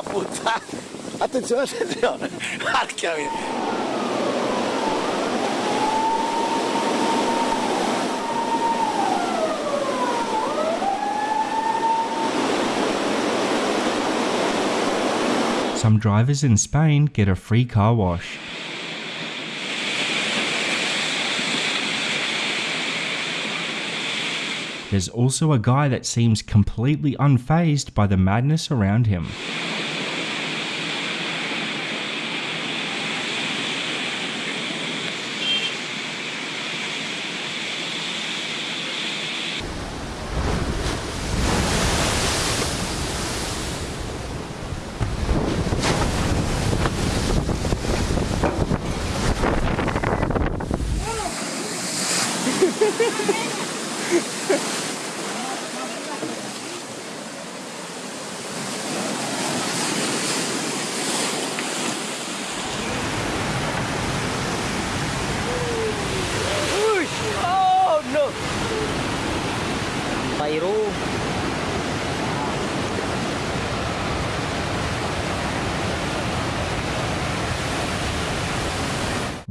Porca! Attenzione, attenzione! Mia! Some drivers in Spain get a free car wash. There's also a guy that seems completely unfazed by the madness around him.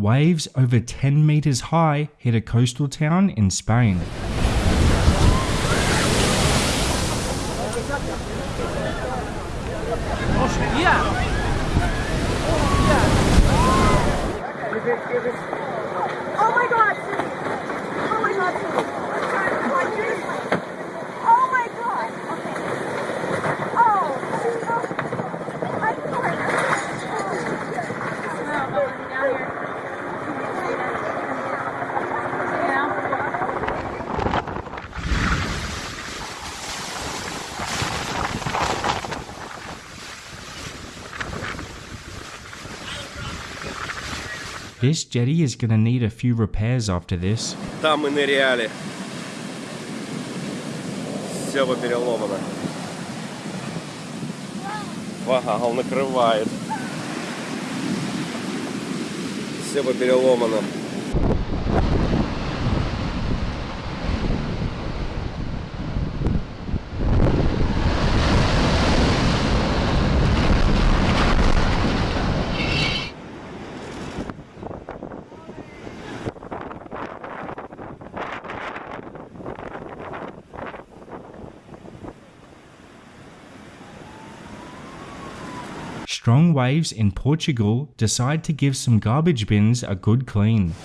Waves over 10 meters high hit a coastal town in Spain. This jetty is gonna need a few repairs after this. Там мы ныряли. Все попереломано. Вау, накрывает. Все попереломано. Strong waves in Portugal decide to give some garbage bins a good clean.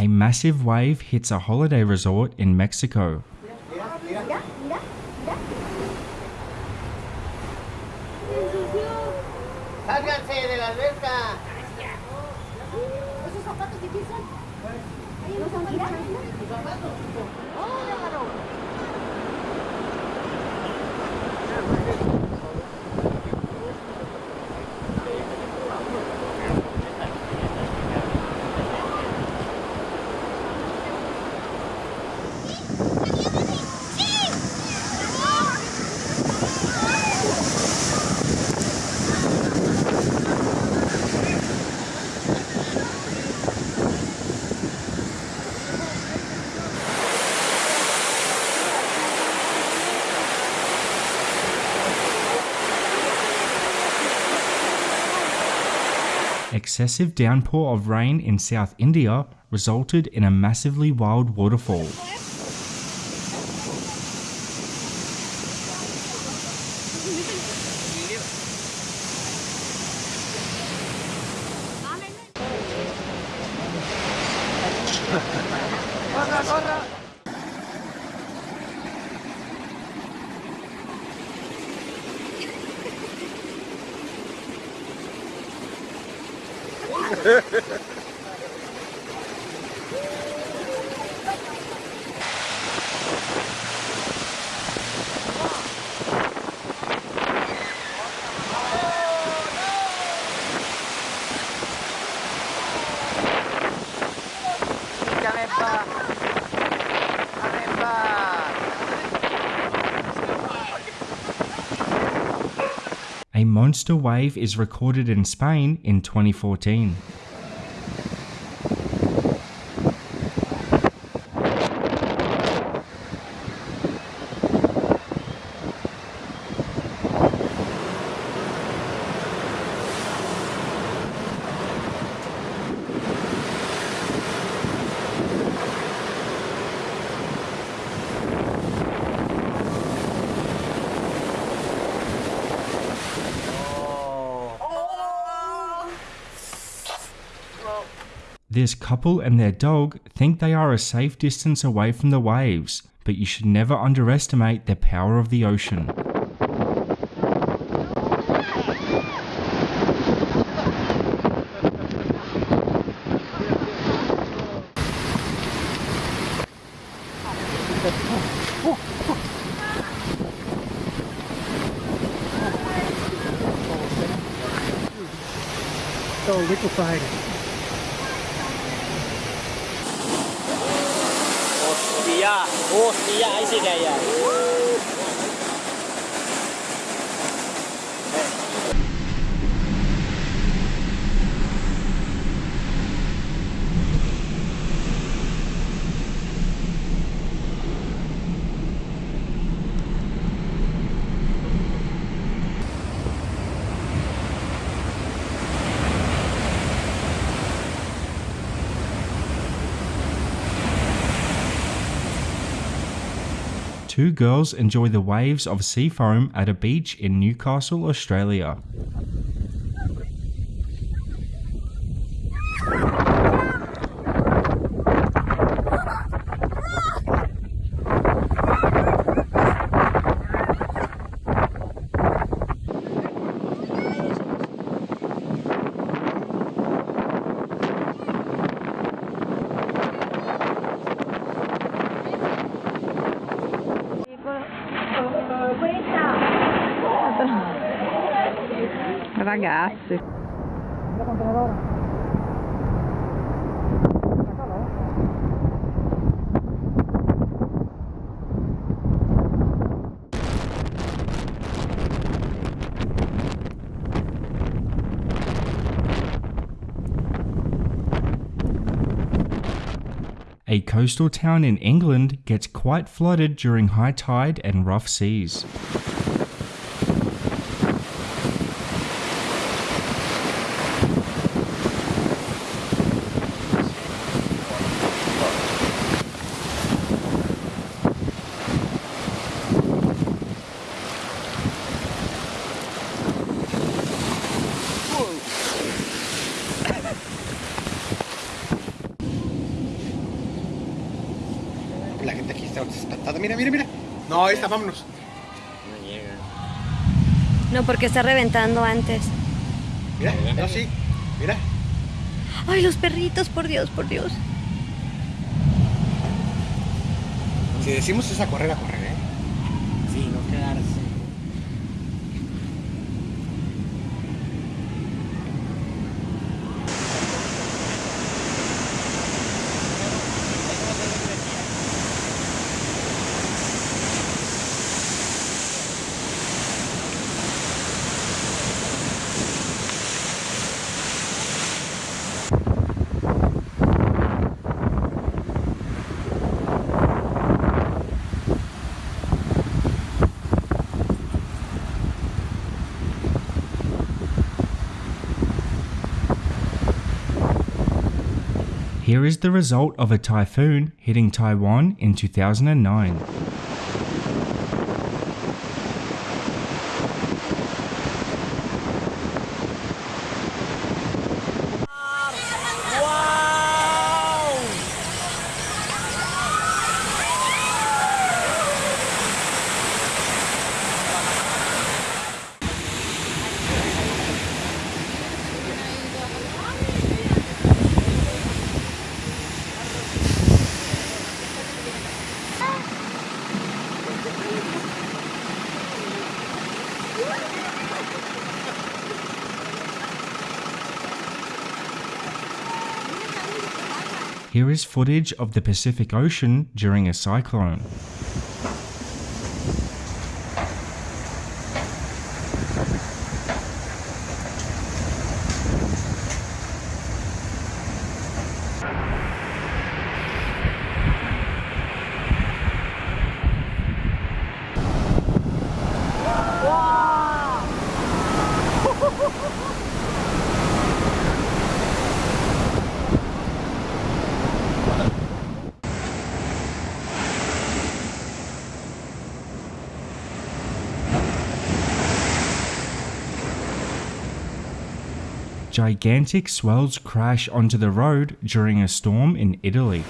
A massive wave hits a holiday resort in Mexico. Excessive downpour of rain in South India resulted in a massively wild waterfall. A monster wave is recorded in Spain in 2014. This couple and their dog think they are a safe distance away from the waves, but you should never underestimate the power of the ocean. Two girls enjoy the waves of sea foam at a beach in Newcastle, Australia. Ragazzi. A coastal town in England gets quite flooded during high tide and rough seas. La gente aquí está espantada. Mira, mira, mira. No, ahí está, vámonos. No, porque está reventando antes. Mira, no, sí. Mira. Ay, los perritos, por Dios, por Dios. Si decimos es a correr, a correr, Here is the result of a typhoon hitting Taiwan in 2009. Here is footage of the Pacific Ocean during a cyclone. Gigantic swells crash onto the road during a storm in Italy.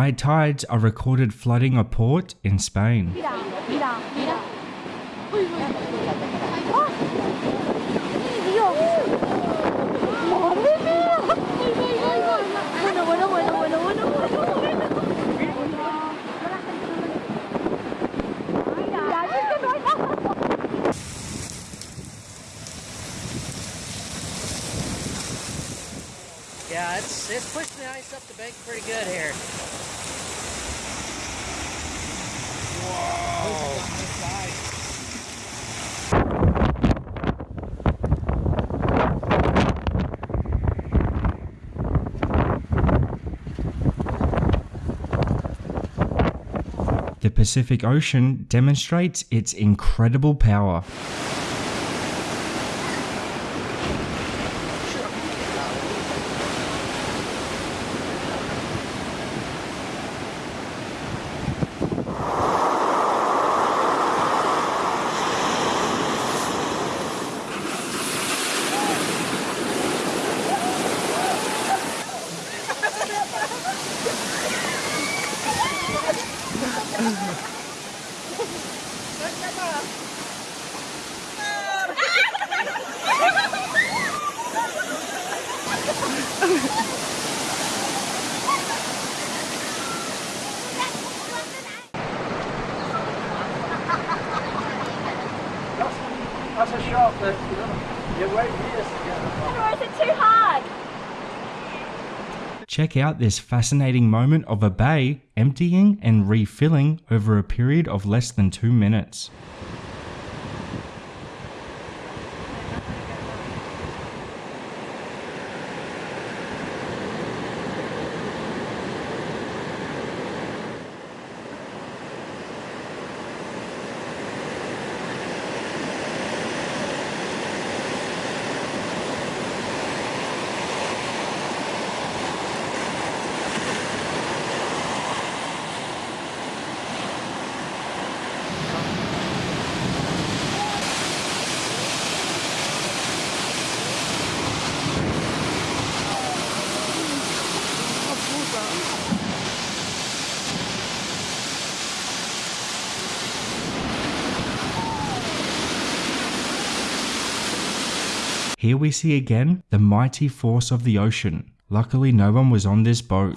High tides are recorded flooding a port in Spain. ¡Ah! Yeah, it's it's pushing the ice up the bank pretty good here. The Pacific Ocean demonstrates its incredible power. Years to. Or is it too hard? Check out this fascinating moment of a bay emptying and refilling over a period of less than two minutes. Here we see again the mighty force of the ocean. Luckily, no one was on this boat.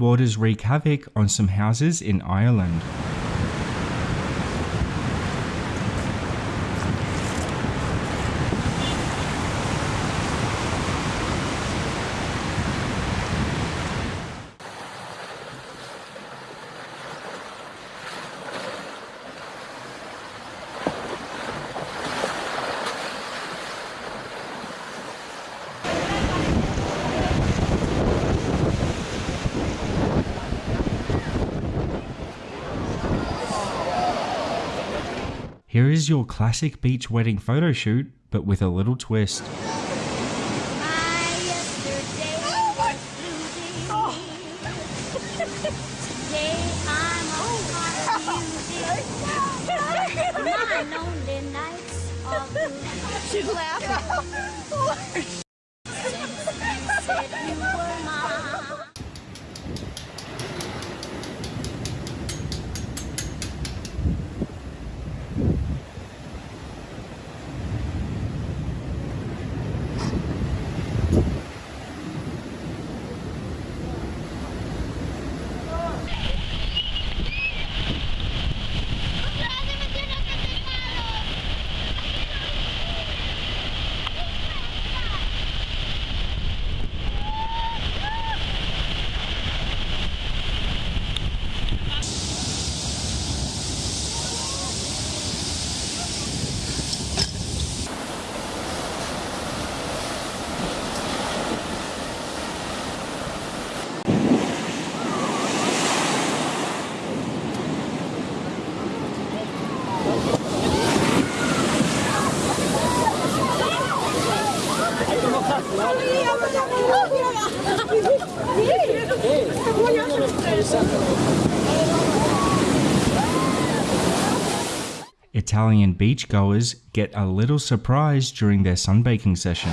Waters wreak havoc on some houses in Ireland. Here is your classic beach wedding photo shoot, but with a little twist. My yesterday Italian beachgoers get a little surprise during their sunbaking session.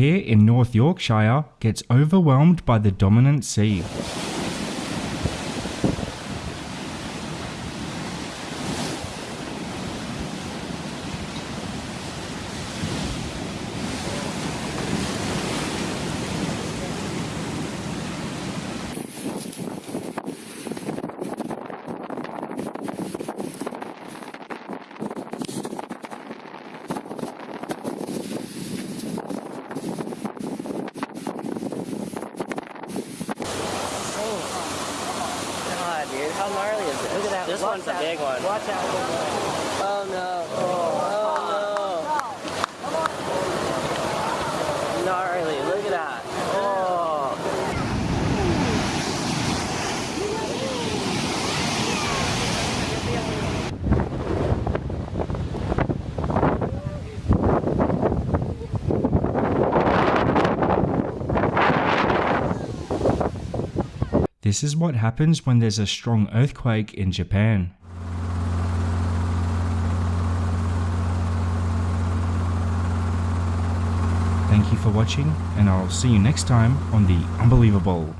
Pier in North Yorkshire gets overwhelmed by the dominant sea. God, dude, how gnarly is this? Look at that. This one's a big one. Watch out. Oh no. Oh no. Gnarly. Look at that. Oh. This is what happens when there's a strong earthquake in Japan. Thank you for watching, and I'll see you next time on the Unbelievable.